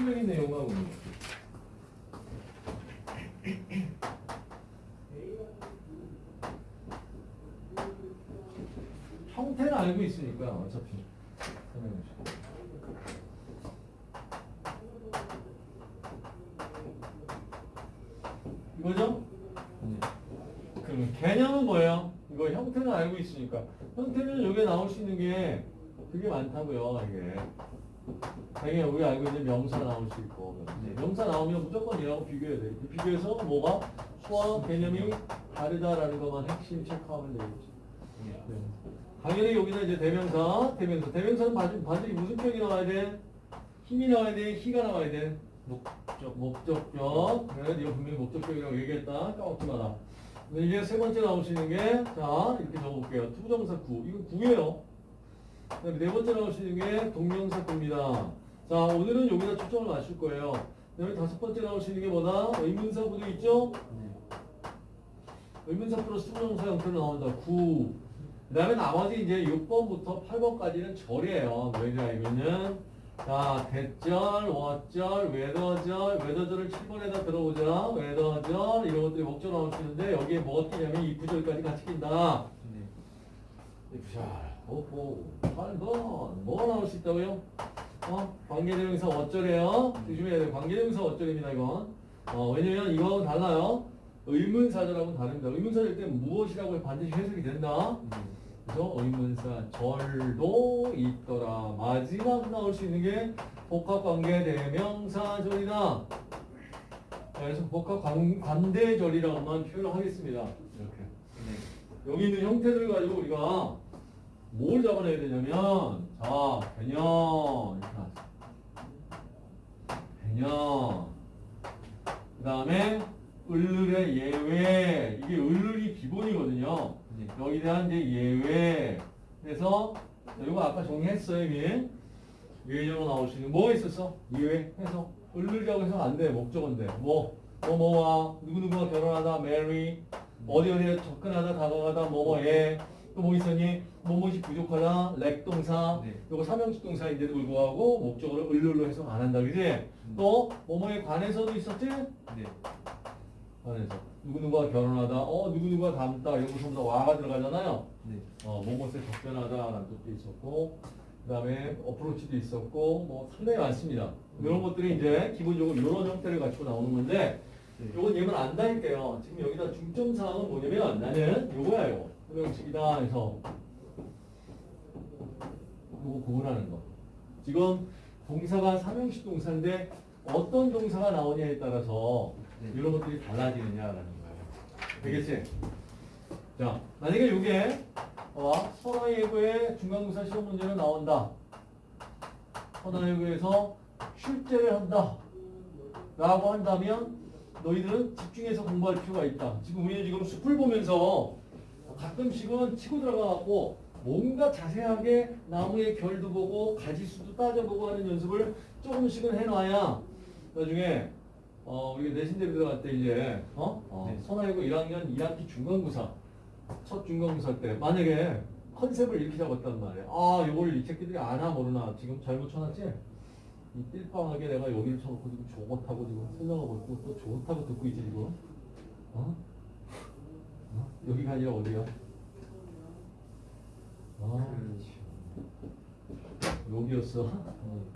핵심적인 내용하고. 형태는 알고 있으니까 어차피 설명해 주세요. 이거죠? 그러면 개념은 뭐예요? 이거 형태는 알고 있으니까 형태는 여기에 나올 수 있는 게 되게 많다고요 이게 당연히 우리 알고 있는 명사 나올 수 있고 이제 명사 나오면 무조건 얘하고 비교해야 돼 비교해서 뭐가 수와 개념이 다르다라는 것만 핵심 체크하면 되겠지 네. 당연히 여기는 이제 대명사 대명사 대명사는 반드시, 반드시 무슨 표현이 나와야 돼? him이 나와야 돼? he가 나와야 돼? 목적 목적격 그래 네가 분명히 목적격이라고 얘기했다 까먹지 마라 이제 세 번째 있는 게, 자, 이렇게 적어볼게요. to부정사 구. 이거 구예요. 네 번째 있는 게 동명사 구입니다. 자, 오늘은 여기다 초점을 맞출 거예요. 그 다음에 다섯 번째 있는 게 뭐다? 의문사 구도 있죠? 의문사 플러스 to부정사 형태로 나온다. 구. 그 다음에 나머지 이제 6번부터 8번까지는 절이에요. 왜냐하면은 자, 대절, 워절, 웨더절, 웨더절을 7번에다 들어오자. whether절, 이런 것들이 목적 있는데, 여기에 뭐가 끼냐면 if절까지 같이 낀다. 자, 오호, 8번. 뭐가 나올 수 있다고요? 어? 관계대명사 어쩌래요? 조심해야 돼요. 관계대명사 어쩌입니다, 이건. 어, 왜냐면 이거하고는 달라요. 의문사절하고는 다릅니다. 의문사절 때 무엇이라고 반드시 해석이 된다. 그래서 의문사 절도 있더라. 마지막 나올 수 있는 게 복합관계 대명사절이다. 자, 그래서 복합관대절이라고만 표현을 하겠습니다. 이렇게. 여기 있는 형태들 가지고 우리가 뭘 잡아내야 되냐면 자 개념 이렇게 나왔어. 개념 그 다음에 을룰의 예외. 이게 을룰이 기본이거든요. 여기에 대한 이제 예외. 그래서 이거 아까 정리했어요 이미 예외적으로 나올 수 있는 뭐가 있었어? 예외. 해서 을룰이라고 해서 안 돼. 목적어인데 뭐. 뭐 뭐와 누구누구와 결혼하다 marry 어디 어디에 접근하다 다가가다 뭐뭐에 또 뭐 있었니? 뭐뭐시 부족하다 lack 동사 네. 요거 삼형식 동사인데도 불구하고 목적어를 을룰로 해석 안 한다 그지? 또 뭐뭐에 관해서도 있었지? 네. 관해서 누구누구와 결혼하다 어 누구누구와 닮다 이런 거 전부 다 와가 들어가잖아요 네. 어 뭐뭐에 접근하다 라는 뜻도 있었고 그 다음에 approach도 있었고 뭐 상당히 많습니다 이런 것들이 이제 기본적으로 이런 형태를 가지고 나오는 건데 네. 요건 얘만 안다니까요. 지금 여기다 중점 사항은 뭐냐면 나는 요거야 요거. 소명식이다 해서 요거 구분하는 거. 지금 동사가 삼형식 동사인데 어떤 동사가 나오냐에 따라서 네. 이런 것들이 달라지느냐라는 거예요. 되겠지? 자, 만약에 요게 어, 선화예고의 중간고사 시험 문제로 나온다. 선화예고에서 출제를 한다. 라고 한다면 너희들은 집중해서 공부할 필요가 있다. 지금 우리는 지금 숲을 보면서 가끔씩은 치고 들어가갖고 뭔가 자세하게 나무의 결도 보고 가지수도 따져보고 하는 연습을 조금씩은 해놔야 나중에 어 우리가 내신대로 들어갈 때 이제 어, 어 네. 선화이고 1학년 2학기 중간고사 첫 중간고사 때 만약에 컨셉을 이렇게 잡았단 말이야. 아 이걸 이 새끼들이 아나 모르나 지금 잘못 쳐놨지? 이 띨빵하게 내가 여기를 쳐놓고 지금 좋다고 지금 설명하고 있고 또 좋다고 듣고 있지 지금 어? 어? 여기가 아니라 어디야? 아 여기였어 어.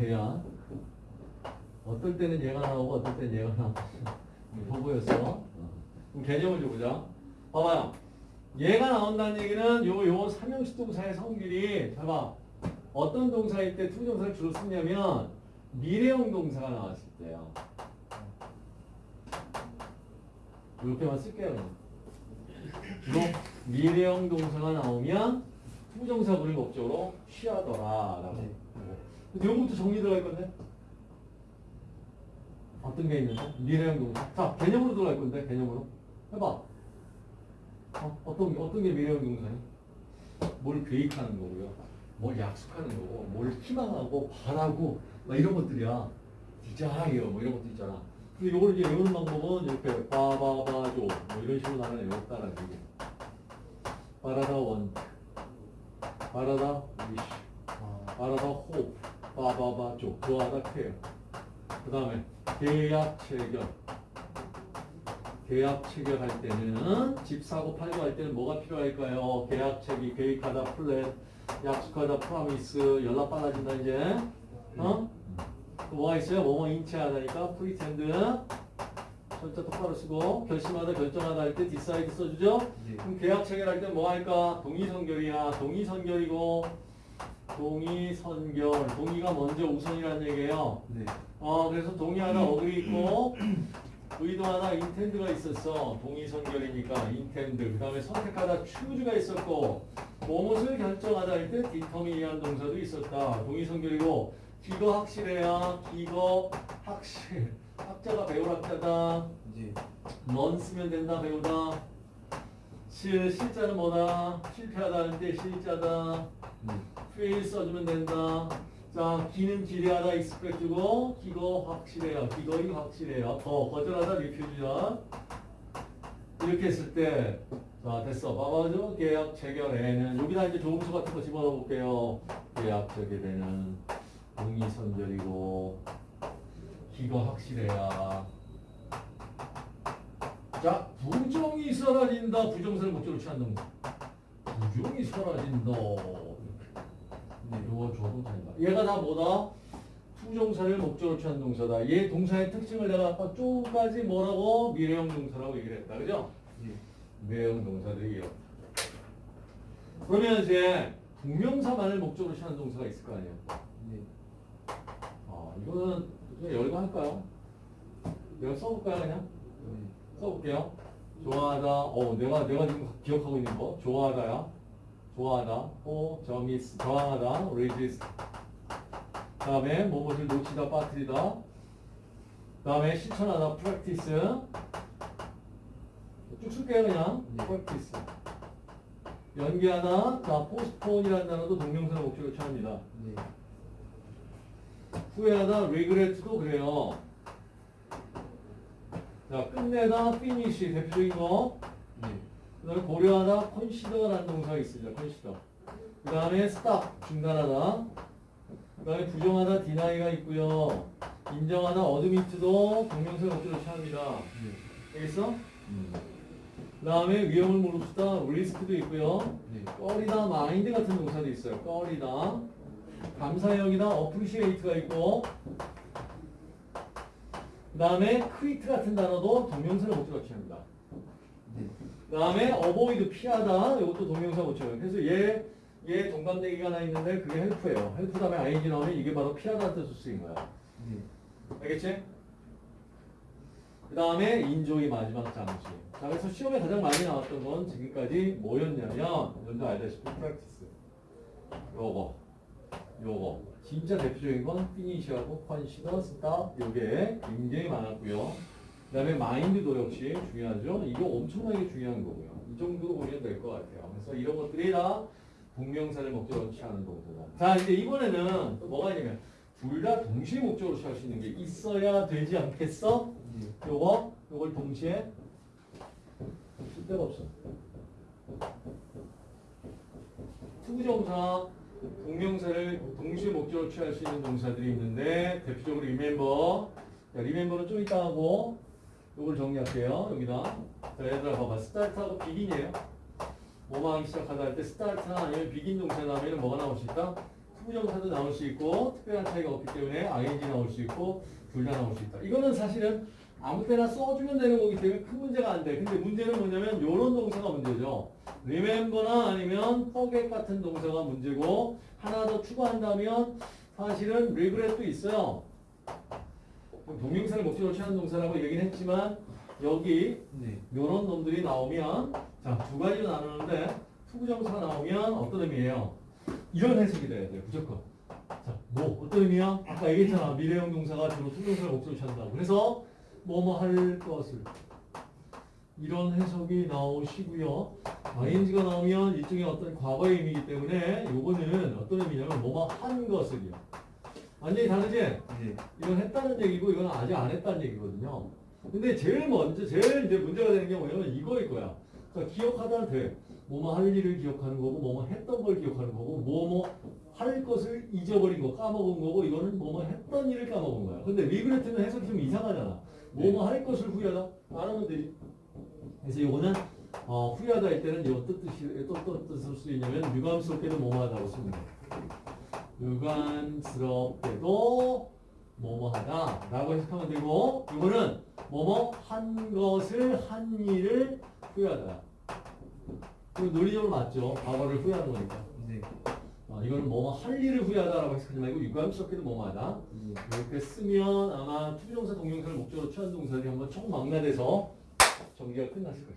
얘야 어떨 때는 얘가 나오고 어떨 때는 얘가 나오고 보고였어 어. 그럼 개념을 줘보자 봐봐요 얘가 나온다는 얘기는 요, 요 삼형식 동사의 성질이 봐봐 어떤 동사일 때 to부정사를 주로 쓰냐면 미래형 동사가 나왔을 때요. 이렇게만 쓸게요. 주로 미래형 동사가 나오면 to부정사구를 목적으로 취하더라라고. 네. 내용부터 정리 들어갈 건데. 어떤 게 있는데? 미래형 동사. 자, 개념으로 들어갈 건데, 개념으로. 해봐. 어, 어떤, 게- 어떤 게 미래형 동사니? 뭘 계획하는 거고요. 뭘 약속하는 거고, 뭘 희망하고, 바라고, 막 이런 것들이야. desire, 뭐 이런 것도 있잖아. 근데 이걸 이제 외우는 방법은 이렇게 바바바조, 뭐 이런 식으로 나는 외웠다라는 얘기. 바라다 want, 바라다 wish, 바라다 호, 바바바조, 좋아하다 care. 그 다음에 계약 체결. 계약 체결할 때는 집 사고 팔고 할 때는 뭐가 필요할까요? 계약 체기, 계획하다, 플랫, 약속하다, promise, 연락 빨라진다 이제. 어? 또 뭐가 있어요? 뭐뭐인 체하다니까 pretend. 절대 똑바로 쓰고 결심하다, 결정하다 할때 decide 써주죠? 네. 그럼 계약 체결할 때 뭐 할까? 동의선결이야. 동의선결이고 동의선결. 동의가 먼저 우선이라는 얘기예요. 네. 어, 그래서 동의하다 어글이 있고 의도하다 인텐드가 있었어. 동의선결이니까 인텐드. 그 다음에 선택하다 추즈가 있었고 무엇을 결정하다 할때 디터미니한 동사도 있었다. 동의선결이고 기거 확실해야 기거 확실. 학자가 배울 학자다. 네. 넌 쓰면 된다 배우다. 실 실자는 뭐다? 실패하다 할 때 실자다. 네. fail 써주면 된다. 자, 기는 기대하다 expect고 기거 확실해요. 기거이 확실해요. 더 거절하다 refuse야. 이렇게 했을 때, 자 됐어. 봐봐죠. 계약 체결에는 여기다 이제 조음수 같은 거 집어넣어 볼게요. 계약 체결에는 동의선결이고 기거 확실해야. 자, 부정이 사라진다. 부정사를 목적으로 취한다는 거. 부정이 사라진다. 줘도 된다. 얘가 다 뭐다? to부정사를 목적으로 취한 동사다. 얘 동사의 특징을 내가 아까 쪼까지 뭐라고? 미래형 동사라고 얘기를 했다. 그죠? 네. 미래형 동사들이 이렇다. 그러면 이제 동명사만을 목적으로 취한 동사가 있을 거 아니에요? 네. 아, 이거는 그냥 열고 할까요? 내가 써볼까요, 그냥? 네. 써볼게요. 좋아하다. 어, 내가 내가 지금 기억하고 있는 거. 좋아하다야. 좋아하다. 어, 저미스 저항하다. resist. 다음에 무엇을 놓치다, 빠뜨리다. 다음에 실천하다, practice. 쭉 쓸게요, 그냥. 네. practice. 연기하다. 자, postpone이라는 단어도 동명사의 목적으로 취합니다. 네. 후회하다, regret도 그래요. 자, 끝내다, finish 대표적인 거. 네. 그 다음에 고려하다, consider라는 동사가 있습니다. consider. 그 다음에 stop, 중단하다. 그 다음에 부정하다, deni가 있고요. 인정하다, admit도 동명사 목적으로 취합니다. 네. 알겠어? 그 다음에 위험을 무릅쓰다, risk도 있고요. 네. 꺼리다, 마인드 같은 동사도 있어요. 꺼리다. 여기다, appreciate가 있고. 그 다음에 quit 같은 단어도 동명사를 목적으로 취합니다. 네. 그 다음에 avoid, 피하다. 이것도 동명사 목적어요. 그래서 얘, 얘 동반대기가 하나 있는데 그게 help예요. help 다음에 ing 나오면 이게 바로 피하다는 뜻으로 쓰인 거야. 네. 알겠지? 그 다음에 enjoy 마지막 장치. 자, 그래서 시험에 가장 많이 나왔던 건 지금까지 뭐였냐면, 먼저 알다시피 practice. 요거, 요거. 진짜 대표적인 건 finish하고 consider, stop. 요게 굉장히 많았고요. 그 다음에 mind도 역시 중요하죠. 이거 엄청나게 중요한 거고요. 이 정도로 보면 될 것 같아요. 그래서 이런 것들이 다 동명사를 목적으로 취하는 동사다. 자, 이제 이번에는 또 뭐가 있냐면, 둘 다 동시에 목적으로 취할 수 있는 게 있어야 되지 않겠어? 네. 요거, 요걸 동시에 쓸 데가 없어. to부정사, 동명사를 동시에 목적으로 취할 수 있는 동사들이 있는데 대표적으로 remember. 자, remember는 좀 이따 하고 요걸 정리할게요. 여기다. 자, 얘들아 봐봐. start하고 begin이에요. 뭐뭐 하기 시작하다 할 때 start나 아니면 begin 동사 나오면 뭐가 나올 수 있다? to부정사도 나올 수 있고 특별한 차이가 없기 때문에 ing 나올 수 있고 둘 다 나올 수 있다. 이거는 사실은 아무 때나 써주면 되는 거기 때문에 큰 문제가 안 돼. 근데 문제는 뭐냐면 요런 동사가 문제죠. Remember나 아니면 forget 같은 동사가 문제고 하나 더 추가한다면 사실은 regret도 있어요. 동명사를 목적으로 취하는 동사라고 얘기는 했지만 여기 네. 요런 놈들이 나오면 자 두 가지로 나누는데 to부정사가 나오면 어떤 의미예요? 이런 해석이 돼야 돼요 무조건 자 뭐 어떤 의미야? 아까 얘기했잖아 미래형 동사가 주로 to부정사를 목적으로 취한다고 그래서 뭐뭐 할 것을 이런 해석이 나오시고요 ing가 나오면 일종의 어떤 과거의 의미이기 때문에 요거는 어떤 의미냐면 뭐뭐 한 것을이요 완전히 다르지? 네. 이건 했다는 얘기고 이건 아직 안 했다는 얘기거든요. 근데 제일 먼저 제일 이제 문제가 되는 게 뭐냐면 이거일 거야. 그러니까 기억하다 돼. 뭐뭐 할 일을 기억하는 거고 뭐뭐 했던 걸 기억하는 거고 뭐뭐 할 것을 잊어버린 거, 까먹은 거고 이거는 뭐뭐 했던 일을 까먹은 거야. 근데 리그레트는 해석이 좀 이상하잖아. 뭐뭐 할 것을 후회하다 안 하면 되지. 그래서 이거는 어, 후회하다 할 때는 이거 뜻이 또 또 뜻을 수 있냐면 유감스럽게도 뭐뭐하다고 돼. 유감스럽게도 뭐뭐하다 라고 해석하면 되고 이거는 뭐뭐 한 것을 한 일을 후회하다. 이거 논리적으로 맞죠? 과거를 후회하는 거니까. 네. 어, 이거는 뭐뭐 할 일을 후회하다라고 해석하지 말고 유감스럽게도 뭐뭐하다. 네. 이렇게 쓰면 아마 to부정사 동명사를 목적으로 취한 동사들이 한번 총망라돼서 전개가 끝났을 거예요.